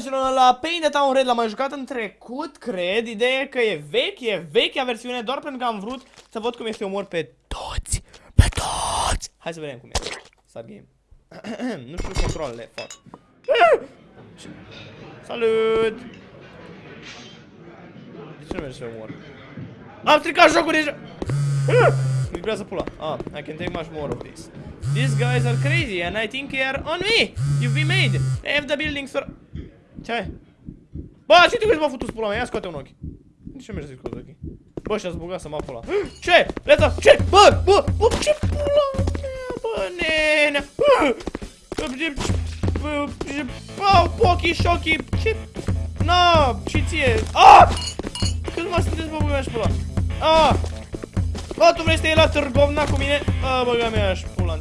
dragilor, la Pain the Town Red l-am mai jucat în trecut, cred. Ideea e că e vechi, e vechea versiune, doar pentru că am vrut să văd cum este omor pe toți. Pe toți! Hai să vedem cum e. Start game. nu știu controlele, fac. Salut! De ce nu merge să omor? Am stricat jocul deja! Vibrează pula. Ah, I can take much more of this. These guys are crazy and I think they are on me. You've been made. They have the buildings for... Ce ai? Bă, ce te crezi m-a făcut pula mea? Ia scoate un ochi. De ce mergi să scoate ochii? Bă, și-ați băgat să mă pula. Ce? Leta, ce? Bă, bă, bă, ce pula mea, bă, nenea. Bă, bă, pochi, șochi, ce? Na, și ție. Ah! Cât mă sunteți, bă, bă, și pula. Ah! Bă, tu vrei să iei la târgovna cu mine? A, băga mea și pula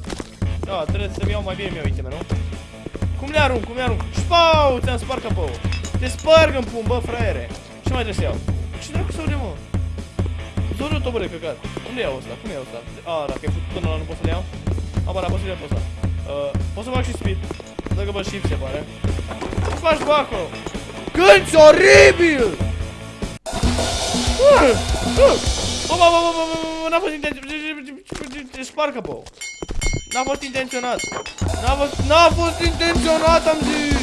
Da, trebuie să-mi iau mai bine mi-au iteme, nu? Cum le arunc, cum le arunc? Șpau, ți-am spart capăul Te sparg în pun, bă, fraiere Ce mai trebuie să iau? Ce dracu să mă? Zorul bă, de căcat Unde iau ăsta? Cum iau ăsta? A, dacă e făcut până nu pot să-l iau? A, bă, da, pot să-l iau pe ăsta Pot să fac și speed Dacă bă shift, se pare Ce faci, bă, acolo? Oribil! Uh, uh. Bă, bă, bă, bă, bă. Spar capău. N-a fost intenționat. N-a fost, n-a fost intenționat, am zis.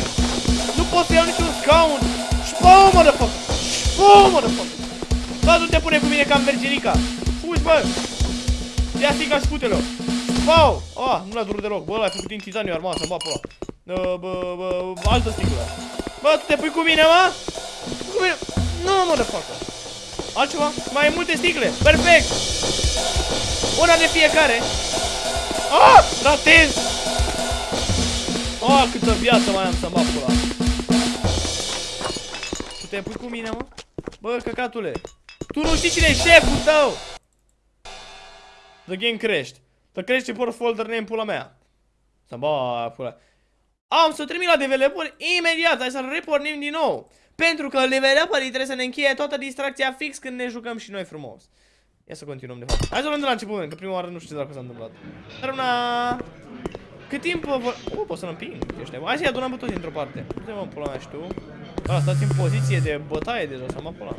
Nu pot să iau niciun scaun. Șpau, mă, de fac. Șpau, mă, de fac. Bă, nu te pune cu mine ca în Mergerica. Fugi, bă. Ia stica și pute-l. Șpau. Ah, nu l-a durut deloc. Bă, l-ai făcut din titaniu armat, să-mi bă, bă, bă, bă, altă sticlă. Bă, tu te pui cu mine, mă? Cu mine? Nu, mă, de facă. Altceva? Mai multe sticle. Perfect. Una de fiecare. Ah! Ratez! Ah, câtă viață mai am să mă pula. Tu te pui cu mine, mă? Bă, căcatule. Tu nu știi cine e șeful tău. The game crește. Să crește por folder name pula mea. Să bă, pula. Am să trimit la developer imediat. Hai să-l repornim din nou. Pentru că level up trebuie să ne încheie toată distracția fix când ne jucăm și noi frumos. Ia să continuăm de fapt. Hai să luăm de la început, că prima oară nu știu ce dacă s-a întâmplat. Dar una... Cât timp vă... Oh, pot să-l împing. Ești Hai să-i adunăm pe toți într-o parte. Nu mă pula mea și tu. Ah, stați în poziție de bătaie deja, să mă pula.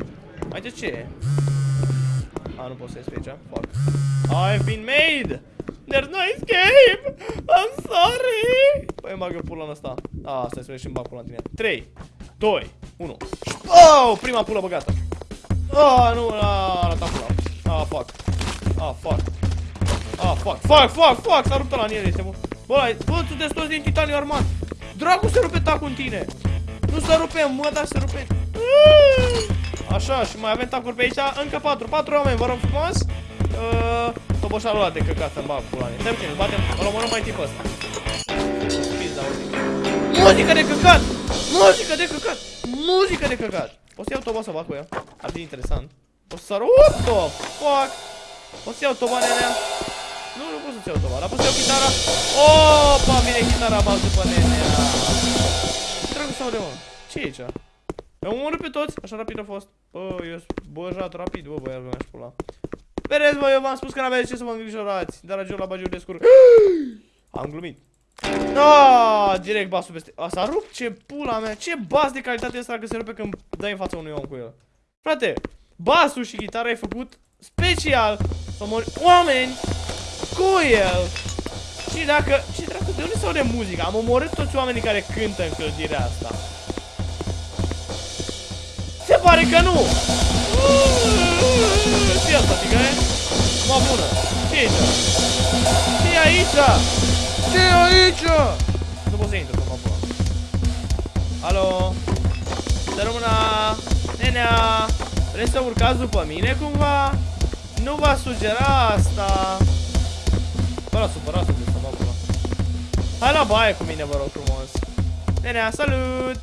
Hai de ce? A, nu pot să ies pe aici. Fuck. I've been made! There's no escape! I'm sorry! Păi mă bagă pula în ăsta. Ah, stai să și-mi bag pula în tine. 3, 2, 1. Oh, prima pulă băgată. Oh, nu, a arătat pula. Ah, fuck. Ah, fuck. Ah, fuck. Fuck, fuck, fuck. S-a rupt la în el, este mult. Bă, bă, sunteți toți din titaniu armat. Dracu se rupe tacul în tine. Nu se rupe, mă, dar se rupe. Așa, și mai avem tacuri pe aici. Încă patru, patru oameni, vă rog frumos. Uh, toboșarul ăla de căcat să-mi bag pula mea. Stai puțin, batem, îl omorăm mai tip ăsta. Muzică de căcat! Muzică de căcat! Muzică de căcat! O să iau toba să fac cu ea. Ar fi interesant. O să sar... What the fuck? O să iau toba, nenea. Nu, nu pot să-ți iau toba, dar pot să iau chitara. Opa, vine chitara bază după nenea. Ce dracu sau de mă? ce e aici? Am omorât pe toți? Așa rapid a fost. Bă, eu băjat rapid, bă, băiat, mi-aș pula. Vedeți, bă, eu v-am spus că n-aveți ce să vă îngrijorați. Dar la bagiu de scurg. Am glumit. No, direct basul peste. A, s-a rupt? Ce pula mea. Ce bas de calitate asta dacă se rupe când dai în fața unui om cu el. Frate, basul și gitara ai făcut special să mori oameni cu el. Și dacă... Și dracu, de unde se aude muzica? Am omorât toți oamenii care cântă în clădirea asta. Se pare că nu! Ce asta, fică, e? Mă bună! Ce e aici? Ce e aici? Ce e aici? Nu pot să intru, mă pula. Alo? Să rămână... Nenea! Vreți să urcați după mine cumva? Nu v-a sugera asta. Bă, la supărat să mă pula. Hai la baie cu mine, vă rog frumos. Nenea, salut!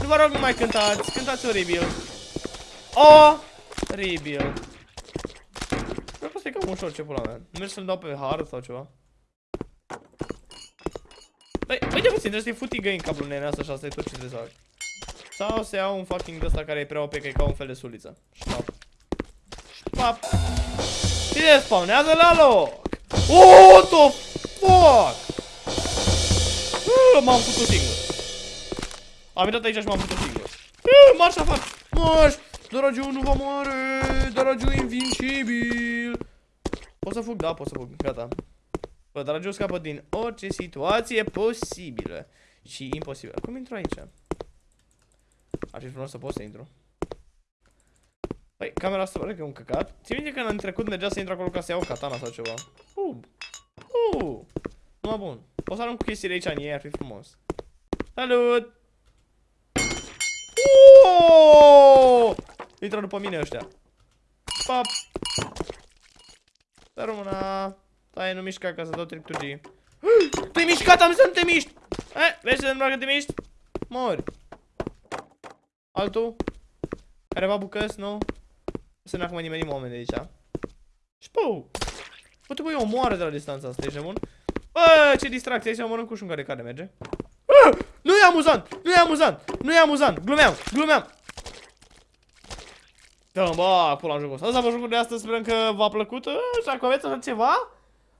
Nu vă rog, nu mai cântați. Cântați oribil. Oh! Oribil. Cred că e cam ușor ce pula mea. Mergi să-l dau pe hard sau ceva. Băi, uite puțin, trebuie să-i futi găini cablul nenea asta și asta e tot ce trebuie să fac. Sau să iau un fucking ăsta care e prea OP, că e ca un fel de suliță. Șpap. Șpap. Cine spawnează la loc? What the fuck? Uh, M-am făcut singur. Am intrat aici și m-am putut singur. Eh, Marș afară! Marș! Doragiu nu va moare! Doragiu invincibil! Pot să fug? Da, pot să fug. Gata. Bă, Doragiu scapă din orice situație posibilă. Și imposibilă. Cum intru aici? Ar fi frumos să pot să intru. Păi, camera asta pare că e un căcat. Ți minte că în trecut mergea să intru acolo ca să iau katana sau ceva? Uh. Uh. Numai bun. O să arunc cu chestiile aici în ei, ar fi frumos. Salut! Uuuu! Intră după mine ăștia. Pap! Să rămână. Stai, nu mișca ca să dau triptugii. Te-ai mișcat, am zis să nu te miști! Eh, vezi să nu că te miști? Mori. Altul? Careva bucăți, nu? Să nu acum nimeni oameni de aici. Și pău! Bă, te băi, omoară de la distanța asta, ești bun? Bă, ce distracție, aici mănânc cu un care care merge. Ah! Nu e amuzant! Nu e amuzant! Nu e amuzant! Glumeam! Glumeam! Dă-mă, bă, pula în jocul ăsta. Asta a fost jocul de astăzi, sperăm că v-a plăcut. Ah, Și dacă aveți așa ceva,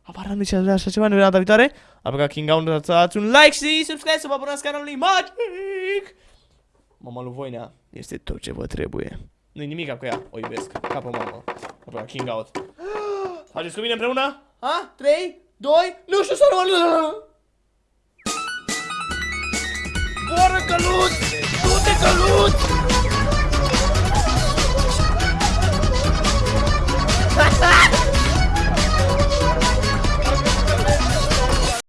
apar nu ce vrea așa ceva, ne vedem data viitoare. Aplica King Out, dați un like și subscribe să vă abonați canalului Magic! Mama lui Voinea este tot ce vă trebuie. Nu-i nimic cu ea, o iubesc. Capă mamă. Aplica King Out. Faceți cu mine împreună? Ha? 3, 2, nu știu să rămân. Boră căluț!